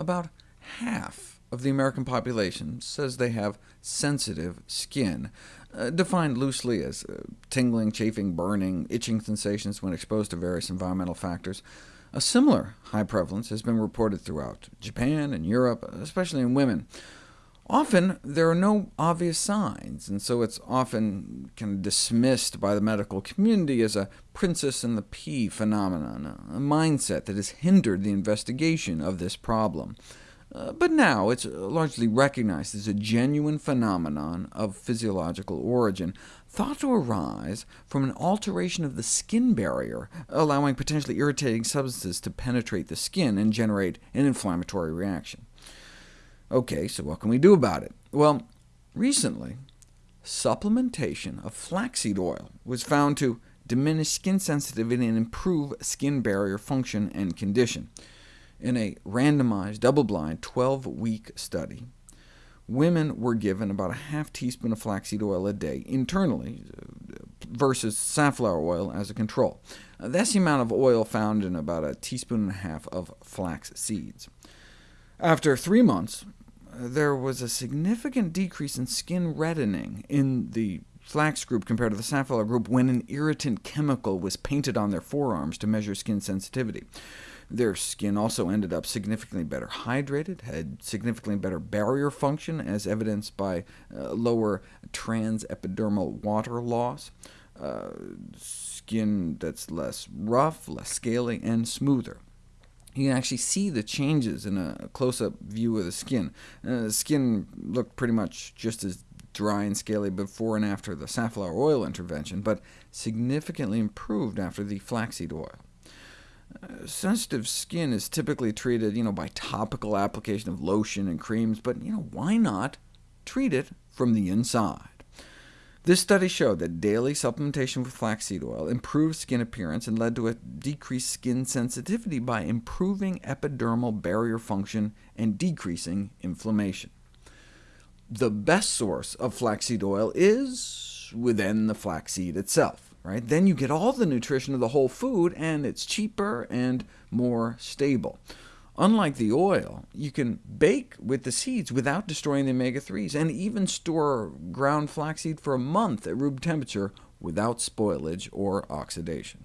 about half of the American population says they have sensitive skin, uh, defined loosely as uh, tingling, chafing, burning, itching sensations when exposed to various environmental factors. A similar high prevalence has been reported throughout Japan and Europe, especially in women. Often there are no obvious signs, and so it's often kind of dismissed by the medical community as a princess and the pea phenomenon, a mindset that has hindered the investigation of this problem. Uh, but now it's largely recognized as a genuine phenomenon of physiological origin, thought to arise from an alteration of the skin barrier, allowing potentially irritating substances to penetrate the skin and generate an inflammatory reaction. OK, so what can we do about it? Well, recently, supplementation of flaxseed oil was found to diminish skin sensitivity and improve skin barrier function and condition. In a randomized, double-blind, 12-week study, women were given about a half teaspoon of flaxseed oil a day internally, uh, versus safflower oil as a control. Uh, that's the amount of oil found in about a teaspoon and a half of flax seeds. After three months, there was a significant decrease in skin reddening in the flax group compared to the safflower group when an irritant chemical was painted on their forearms to measure skin sensitivity. Their skin also ended up significantly better hydrated, had significantly better barrier function, as evidenced by uh, lower transepidermal water loss, uh, skin that's less rough, less scaly, and smoother you can actually see the changes in a close-up view of the skin. Uh, the skin looked pretty much just as dry and scaly before and after the safflower oil intervention, but significantly improved after the flaxseed oil. Uh, sensitive skin is typically treated you know, by topical application of lotion and creams, but you know, why not treat it from the inside? This study showed that daily supplementation with flaxseed oil improved skin appearance and led to a decreased skin sensitivity by improving epidermal barrier function and decreasing inflammation. The best source of flaxseed oil is within the flaxseed itself. Right? Then you get all the nutrition of the whole food, and it's cheaper and more stable. Unlike the oil, you can bake with the seeds without destroying the omega-3s, and even store ground flaxseed for a month at room temperature without spoilage or oxidation.